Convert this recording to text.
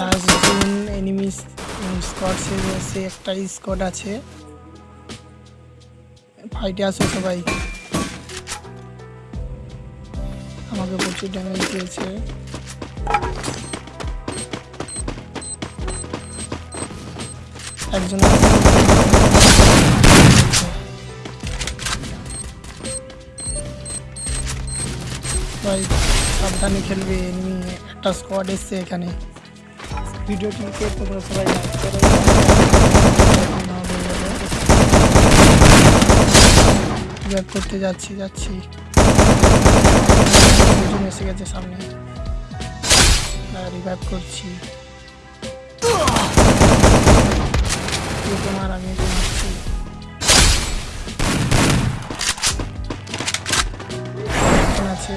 Last June enemy স্কট সে একটা স্কট আছে। ফাইটে আসো সবাই। আমাকে প্রচুর ড্যামেজ দিয়েছে। একজন ভাই, সাবধানে খেলবে এনিমি একটা স্কোয়াড এসছে এখানে। ভিডিওটিকে তোমরা সবাই লাইক করো। করতে যাচ্ছি যাচ্ছি। দুজন এসে গেছে সামনে। রিভাইভ করছি। তোমার আমি মারছি আছে।